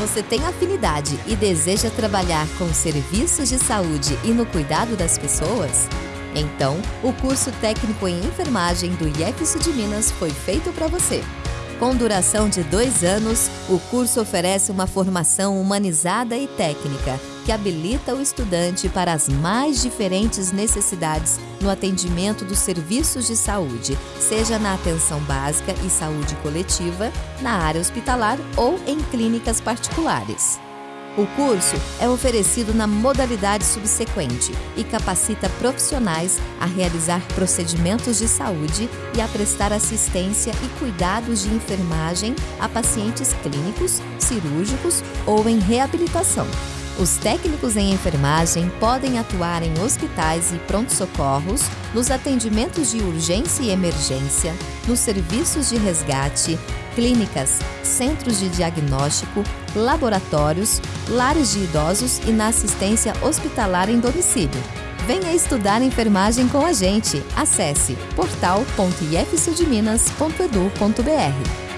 você tem afinidade e deseja trabalhar com serviços de saúde e no cuidado das pessoas? Então, o curso técnico em enfermagem do IEFSU de Minas foi feito para você. Com duração de dois anos, o curso oferece uma formação humanizada e técnica que habilita o estudante para as mais diferentes necessidades no atendimento dos serviços de saúde, seja na atenção básica e saúde coletiva, na área hospitalar ou em clínicas particulares. O curso é oferecido na modalidade subsequente e capacita profissionais a realizar procedimentos de saúde e a prestar assistência e cuidados de enfermagem a pacientes clínicos, cirúrgicos ou em reabilitação. Os técnicos em enfermagem podem atuar em hospitais e pronto-socorros, nos atendimentos de urgência e emergência, nos serviços de resgate, clínicas, centros de diagnóstico, laboratórios, lares de idosos e na assistência hospitalar em domicílio. Venha estudar enfermagem com a gente. Acesse portal.ifsudminas.edu.br.